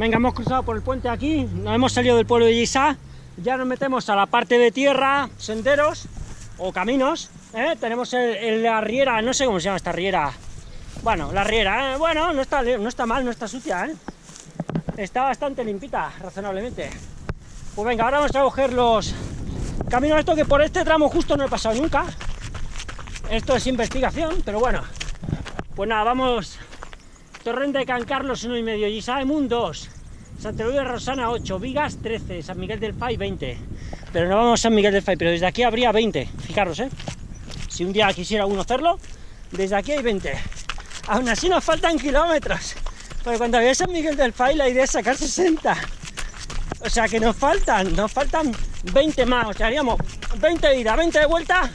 Venga, hemos cruzado por el puente aquí, nos hemos salido del pueblo de Yisá, ya nos metemos a la parte de tierra, senderos o caminos, ¿eh? tenemos el, la riera, no sé cómo se llama esta riera, bueno, la riera, ¿eh? bueno, no está, no está mal, no está sucia, ¿eh? está bastante limpita, razonablemente. Pues venga, ahora vamos a coger los caminos esto que por este tramo justo no he pasado nunca, esto es investigación, pero bueno, pues nada, vamos Torrente de Can Carlos 1 y medio, Gisaemun 2, Santa de Rosana 8, Vigas 13, San Miguel del Fay 20. Pero no vamos a San Miguel del Fay, pero desde aquí habría 20, fijaros, ¿eh? Si un día quisiera uno hacerlo, desde aquí hay 20. Aún así nos faltan kilómetros, porque cuando había San Miguel del Fay la idea es sacar 60. O sea que nos faltan, nos faltan 20 más, o sea, haríamos 20 de ida, 20 de vuelta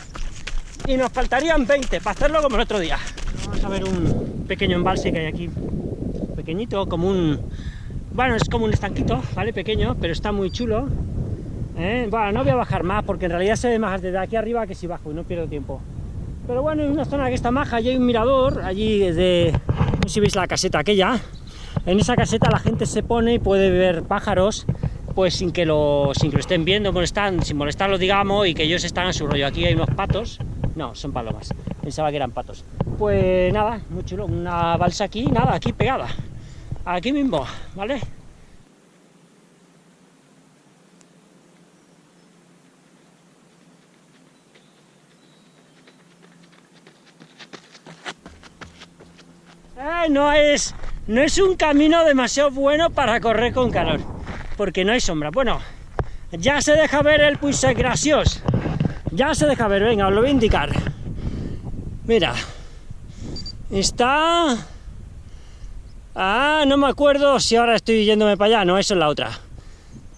y nos faltarían 20 para hacerlo como el otro día. Vamos a ver un pequeño embalse que hay aquí, pequeñito, como un... Bueno, es como un estanquito, ¿vale? Pequeño, pero está muy chulo. ¿eh? Bueno, no voy a bajar más, porque en realidad se ve más desde aquí arriba que si bajo y no pierdo tiempo. Pero bueno, en una zona que está maja, allí hay un mirador, allí desde... No sé si veis la caseta aquella. En esa caseta la gente se pone y puede ver pájaros, pues sin que lo, sin que lo estén viendo, molestan, sin molestarlos, digamos, y que ellos están a su rollo. Aquí hay unos patos, no, son palomas, pensaba que eran patos. Pues nada, muy chulo, una balsa aquí, nada, aquí pegada, aquí mismo, ¿vale? Eh, no es, no es un camino demasiado bueno para correr con calor, porque no hay sombra. Bueno, ya se deja ver el Puisset Gracios, ya se deja ver, venga, os lo voy a indicar. Mira, Está... Ah, no me acuerdo si ahora estoy yéndome para allá, no, eso es la otra.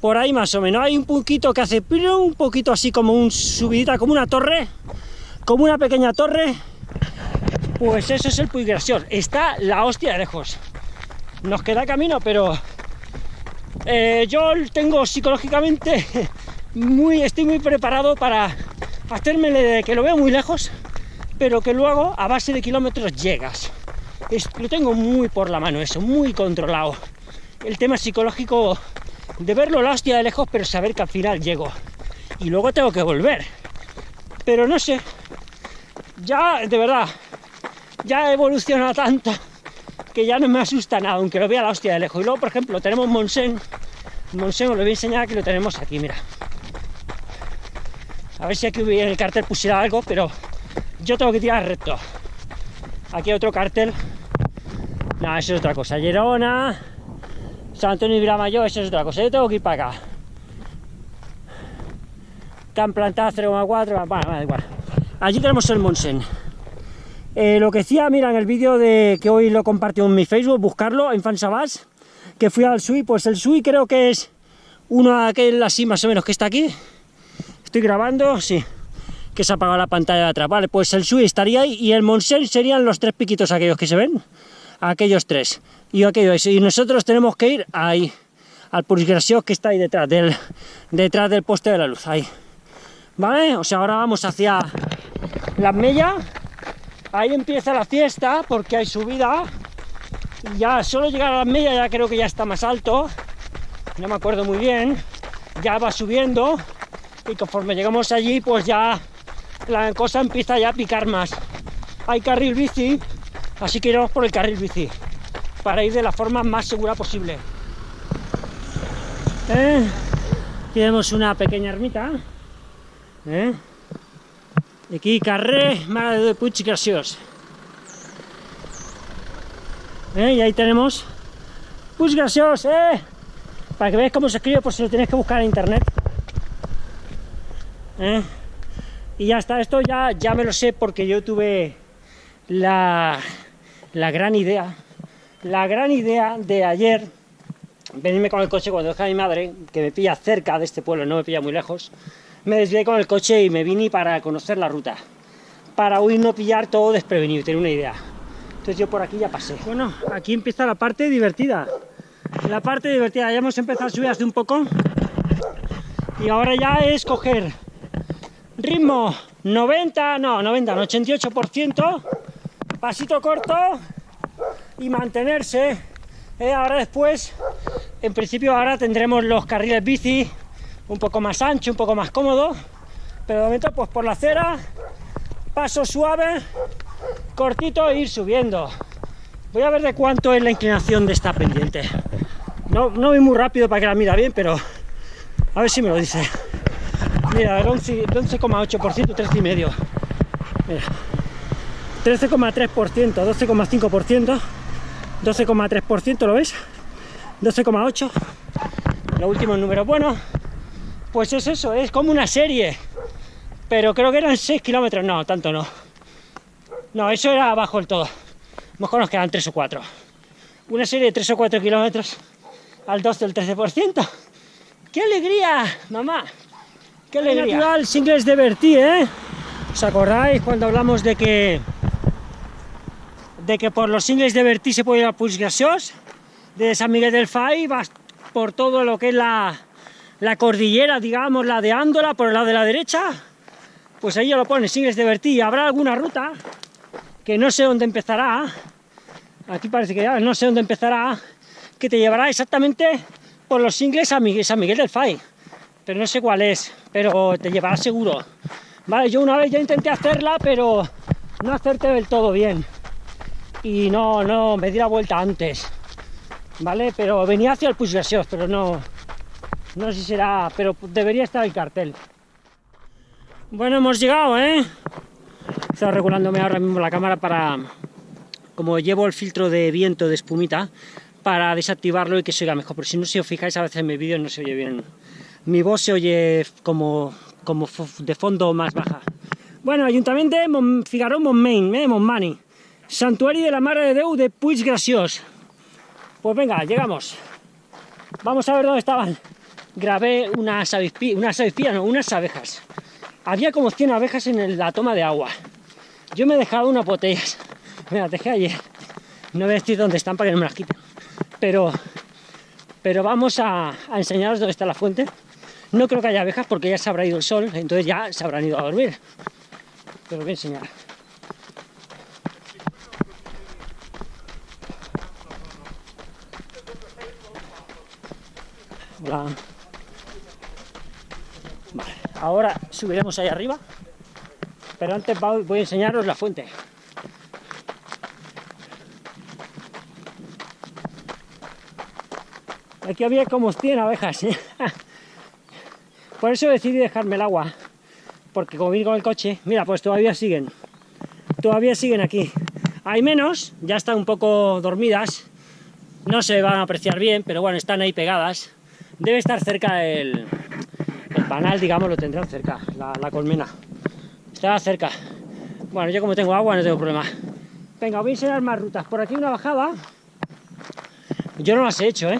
Por ahí más o menos, hay un poquito que hace un poquito así como un subidita, como una torre, como una pequeña torre. Pues eso es el Puy Está la hostia de lejos. Nos queda camino, pero eh, yo tengo psicológicamente muy, estoy muy preparado para hacerme que lo veo muy lejos pero que luego a base de kilómetros llegas. lo tengo muy por la mano eso, muy controlado. El tema psicológico de verlo la hostia de lejos, pero saber que al final llego. Y luego tengo que volver. Pero no sé, ya de verdad, ya he evolucionado tanto que ya no me asusta nada, aunque lo vea la hostia de lejos. Y luego, por ejemplo, tenemos Monsen. Monsen os lo voy a enseñar que lo tenemos aquí, mira. A ver si aquí en el cartel pusiera algo, pero yo tengo que tirar recto. Aquí hay otro cartel. No, eso es otra cosa. Gerona, San Antonio y Vilamayor, eso es otra cosa. Yo tengo que ir para acá. Están plantadas 0,4, bueno, da igual. Allí tenemos el Monsen. Eh, lo que decía, mira, en el vídeo de que hoy lo compartió en mi Facebook, buscarlo en Fansabas, que fui al Sui, pues el Sui creo que es uno de aquel así más o menos que está aquí. Estoy grabando, sí que se ha apagado la pantalla de atrás. Vale, pues el Sui estaría ahí y el Monsen serían los tres piquitos aquellos que se ven. Aquellos tres. Y aquellos. Y nosotros tenemos que ir ahí, al Purgrasios que está ahí detrás del, detrás del poste de la luz. Ahí. ¿Vale? O sea, ahora vamos hacia la Mella. Ahí empieza la fiesta porque hay subida. Ya solo llegar a la Mella ya creo que ya está más alto. No me acuerdo muy bien. Ya va subiendo. Y conforme llegamos allí, pues ya la cosa empieza ya a picar más. Hay carril bici, así que iremos por el carril bici, para ir de la forma más segura posible. ¿Eh? Tenemos una pequeña ermita. ¿Eh? Aquí carré Mare de Puig Graciós. ¿Eh? Y ahí tenemos Puig Graciós, ¿eh? Para que veáis cómo se escribe, pues si lo tenéis que buscar en internet. ¿Eh? Y ya está, esto ya, ya me lo sé porque yo tuve la, la gran idea, la gran idea de ayer venirme con el coche cuando dejé a mi madre, que me pilla cerca de este pueblo, no me pilla muy lejos, me desvié con el coche y me vine para conocer la ruta, para hoy no pillar todo desprevenido, tener una idea. Entonces yo por aquí ya pasé. Bueno, aquí empieza la parte divertida. La parte divertida, ya hemos empezado a subir hace un poco y ahora ya es coger ritmo 90, no, 90, 88%, pasito corto y mantenerse. Eh, ahora después en principio ahora tendremos los carriles bici un poco más ancho, un poco más cómodo, pero de momento pues por la acera, paso suave, cortito e ir subiendo. Voy a ver de cuánto es la inclinación de esta pendiente. No, no voy muy rápido para que la mira bien, pero a ver si me lo dice. Mira, el 11,8%, 13,5%. Mira. 13,3%, 12,5%, 12,3%, ¿lo ves? 12,8%. Lo último número bueno. Pues es eso, es como una serie. Pero creo que eran 6 kilómetros, no, tanto no. No, eso era abajo del todo. Mejor nos quedan 3 o 4. Una serie de 3 o 4 kilómetros al 12 del 13%. ¡Qué alegría, mamá! ¡Qué alegría! Natural, singles de Bertí, ¿eh? ¿Os acordáis cuando hablamos de que de que por los singles de Bertí se puede ir a Puig De San Miguel del Fai vas por todo lo que es la, la cordillera, digamos, la de Ándola, por el lado de la derecha. Pues ahí ya lo pone, singles de Bertí. Habrá alguna ruta que no sé dónde empezará. Aquí parece que ya no sé dónde empezará. Que te llevará exactamente por los singles a San Miguel del Fai. Pero no sé cuál es, pero te llevará seguro. Vale, yo una vez ya intenté hacerla, pero no hacerte del todo bien. Y no, no, me di la vuelta antes. Vale, pero venía hacia el Puig pero no, no sé si será, pero debería estar el cartel. Bueno, hemos llegado, ¿eh? Estaba regulándome ahora mismo la cámara para, como llevo el filtro de viento de espumita, para desactivarlo y que se oiga mejor. Porque si no, si os fijáis, a veces en mi vídeo no se oye bien. Mi voz se oye como como de fondo más baja. Bueno, Ayuntamiento de Mon Figaró Montmain, eh, Montmani. Santuario de la Mare de Déu de Puig Graciós. Pues venga, llegamos. Vamos a ver dónde estaban. Grabé unas avispías, unas avispías, no, unas abejas. Había como 100 abejas en la toma de agua. Yo me he dejado unas botellas. Me las dejé ayer. No voy a decir dónde están para que no me las quiten. Pero, pero vamos a enseñaros dónde está la fuente no creo que haya abejas porque ya se habrá ido el sol, entonces ya se habrán ido a dormir. Pero voy a enseñar. Hola. Vale, ahora subiremos ahí arriba, pero antes voy a enseñaros la fuente. Aquí había como 100 abejas. ¿eh? Por eso decidí dejarme el agua, porque como vine con el coche, mira, pues todavía siguen, todavía siguen aquí. Hay menos, ya están un poco dormidas, no se van a apreciar bien, pero bueno, están ahí pegadas. Debe estar cerca el, el panal, digamos, lo tendrán cerca, la, colmena. Está cerca. Bueno, yo como tengo agua no tengo problema. Venga, voy a enseñar más rutas. Por aquí una bajada. Yo no las he hecho, ¿eh?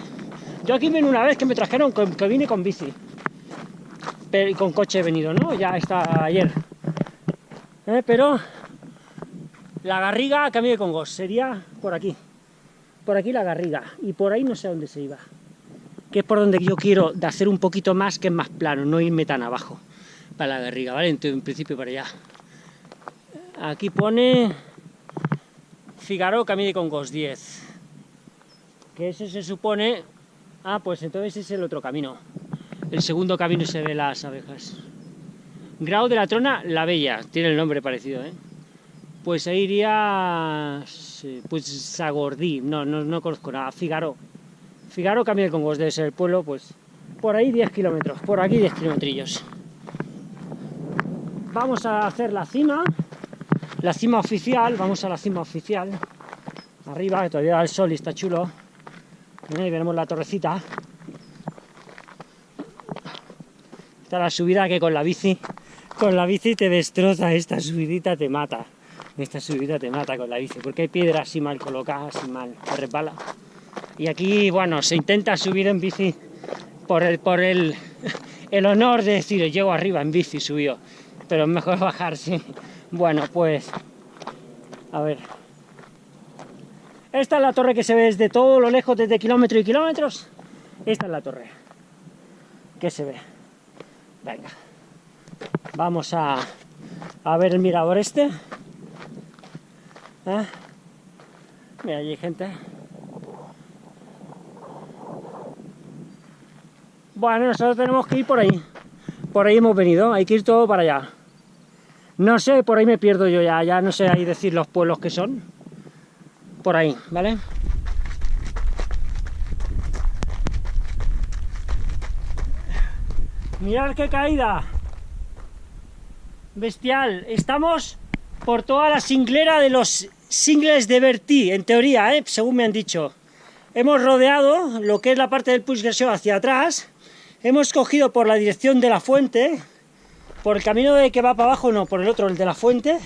Yo aquí vine una vez que me trajeron, que vine con bici con coche he venido, ¿no? Ya está ayer. ¿Eh? Pero la Garriga cambio de Congos sería por aquí. Por aquí la Garriga. Y por ahí no sé a dónde se iba. Que es por donde yo quiero de hacer un poquito más, que es más plano, no irme tan abajo. Para la Garriga, ¿vale? Entonces, en principio para allá. Aquí pone Figaro Camino de Congos 10. Que ese se supone... Ah, pues entonces es el otro camino. El segundo camino se ve las abejas. Grau de la Trona, La Bella, tiene el nombre parecido, ¿eh? Pues ahí iría... Pues Sagordí, no, no, no conozco nada, Figaro. Figaro cambia de Congos, debe ser el pueblo, pues por ahí 10 kilómetros, por aquí 10 kilometrillos. Vamos a hacer la cima, la cima oficial, vamos a la cima oficial. Arriba, que todavía da el sol y está chulo. Ahí veremos la torrecita. Está la subida que con la bici, con la bici te destroza, esta subidita te mata. Esta subida te mata con la bici, porque hay piedras así mal colocadas, así mal, te resbala. Y aquí, bueno, se intenta subir en bici por el, por el, el honor de decir, llego arriba en bici, subió. Pero es mejor bajarse. Bueno, pues, a ver. Esta es la torre que se ve desde todo lo lejos, desde kilómetros y kilómetros. Esta es la torre que se ve. Venga. Vamos a, a ver el mirador este. ¿Eh? Mira, allí gente. Bueno, nosotros tenemos que ir por ahí. Por ahí hemos venido, hay que ir todo para allá. No sé, por ahí me pierdo yo ya, ya no sé ahí decir los pueblos que son. Por ahí, ¿vale? Mirad qué caída. Bestial. Estamos por toda la singlera de los singles de Bertí, en teoría, ¿eh? según me han dicho. Hemos rodeado lo que es la parte del Puig hacia atrás. Hemos cogido por la dirección de la fuente, por el camino de que va para abajo, no, por el otro, el de la fuente,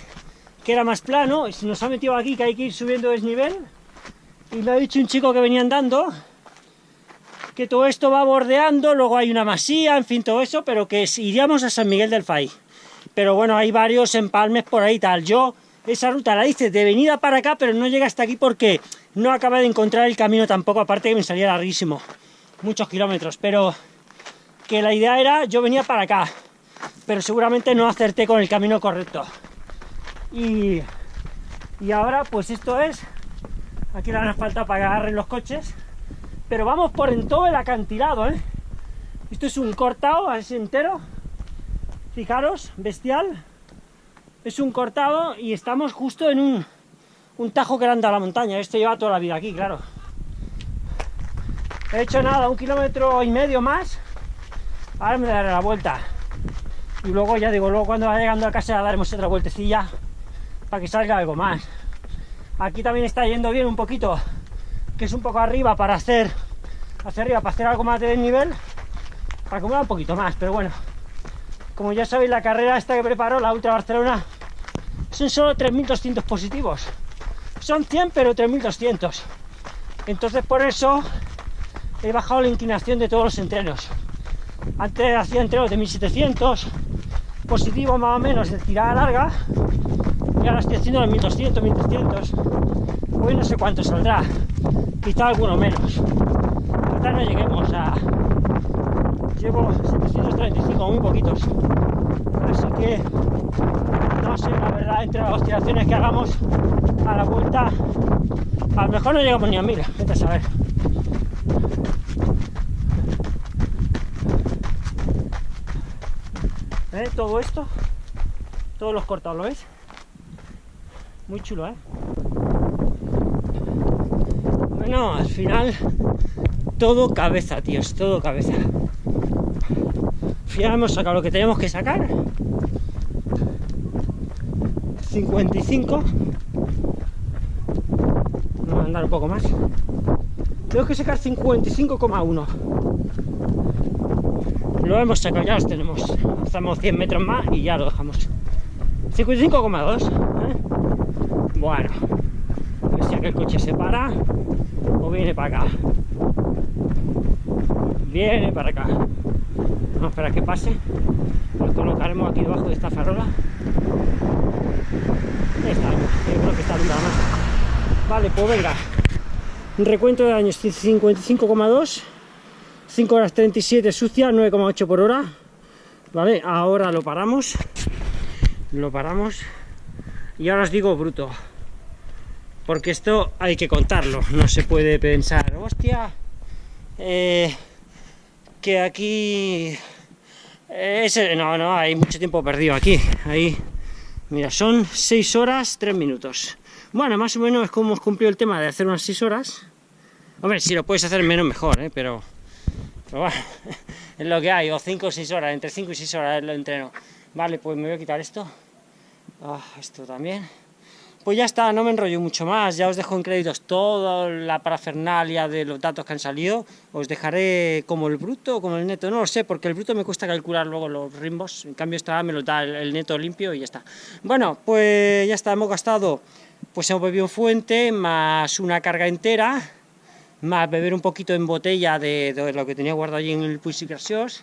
que era más plano, y se nos ha metido aquí que hay que ir subiendo desnivel, y me ha dicho un chico que venía andando, que todo esto va bordeando, luego hay una masía, en fin, todo eso, pero que iríamos a San Miguel del Fay. Pero bueno, hay varios empalmes por ahí tal. Yo esa ruta la hice de venida para acá, pero no llega hasta aquí porque no acabé de encontrar el camino tampoco, aparte que me salía larguísimo, muchos kilómetros, pero que la idea era, yo venía para acá, pero seguramente no acerté con el camino correcto. Y, y ahora pues esto es, aquí le hace falta para que agarren los coches, pero vamos por en todo el acantilado, ¿eh? Esto es un cortado así entero, fijaros, bestial, es un cortado y estamos justo en un, un tajo que anda a la montaña, esto lleva toda la vida aquí, claro. He hecho nada, un kilómetro y medio más, ahora me daré la vuelta. Y luego ya digo, luego cuando vaya llegando a casa daremos otra vueltecilla para que salga algo más. Aquí también está yendo bien un poquito que es un poco arriba para hacer hacia arriba, para hacer algo más de desnivel, para acumular un poquito más, pero bueno, como ya sabéis, la carrera esta que preparó, la Ultra Barcelona, son solo 3.200 positivos. Son 100, pero 3.200. Entonces por eso he bajado la inclinación de todos los entrenos. Antes hacía entrenos de 1.700 positivos más o menos de tirada larga y ahora estoy haciendo de 1.200, 1.300. Hoy no sé cuánto saldrá quizá alguno menos. No lleguemos a... Llevo 735, muy poquitos. Así que, no sé, la verdad, entre las oscilaciones que hagamos a la vuelta, a lo mejor no llegamos ni a mil, vete a saber. ¿Eh? Todo esto, todos los cortados, ¿lo ves? Muy chulo, ¿eh? No, al final todo cabeza, tíos, todo cabeza. Ya hemos sacado lo que tenemos que sacar. 55. Vamos a andar un poco más. Tengo que sacar 55,1. Lo hemos sacado, ya los tenemos. Hacemos 100 metros más y ya lo dejamos. 55,2. Si aquel coche se para o viene para acá. Viene para acá. Vamos a esperar que pase. Lo colocaremos aquí debajo de esta farola. Está, yo creo que está nada más. Vale, pues venga. Recuento de años 55,2. 5 horas 37 sucia, 9,8 por hora. Vale, ahora lo paramos. Lo paramos. Y ahora os digo bruto porque esto hay que contarlo, no se puede pensar, hostia, eh, que aquí... Ese, no, no, hay mucho tiempo perdido aquí, ahí, mira, son 6 horas 3 minutos. Bueno, más o menos es como hemos cumplido el tema de hacer unas 6 horas. Hombre, si lo puedes hacer menos mejor, ¿eh? pero, pero bueno, es lo que hay, o 5 o 6 horas, entre 5 y 6 horas lo entreno. Vale, pues me voy a quitar esto. Ah, esto también. Pues ya está, no me enrollo mucho más, ya os dejo en créditos toda la parafernalia de los datos que han salido, os dejaré como el bruto o como el neto, no lo sé, porque el bruto me cuesta calcular luego los rimbos, en cambio esta me lo da el, neto limpio y ya está. Bueno, pues ya está, hemos gastado, pues hemos bebido fuente, más una carga entera, más beber un poquito en botella de, lo que tenía guardado allí en el Gracios,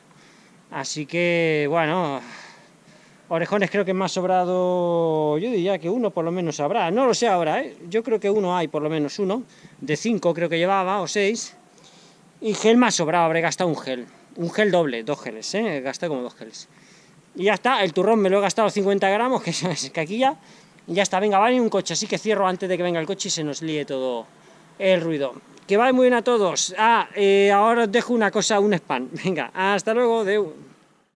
así que, bueno, Orejones creo que más sobrado, yo diría que uno por lo menos habrá, no lo sé ahora, ¿eh? yo creo que uno hay por lo menos uno, de cinco creo que llevaba, o seis, y gel más sobrado, habré gastado un gel, un gel doble, dos geles, ¿eh? gasté como dos geles. Y ya está, el turrón me lo he gastado 50 gramos, que es ya, y ya está, venga, vale un coche, así que cierro antes de que venga el coche y se nos líe todo el ruido. que vaya muy bien a todos. Ah, eh, ahora os dejo una cosa, un spam. Venga, hasta luego, Deu.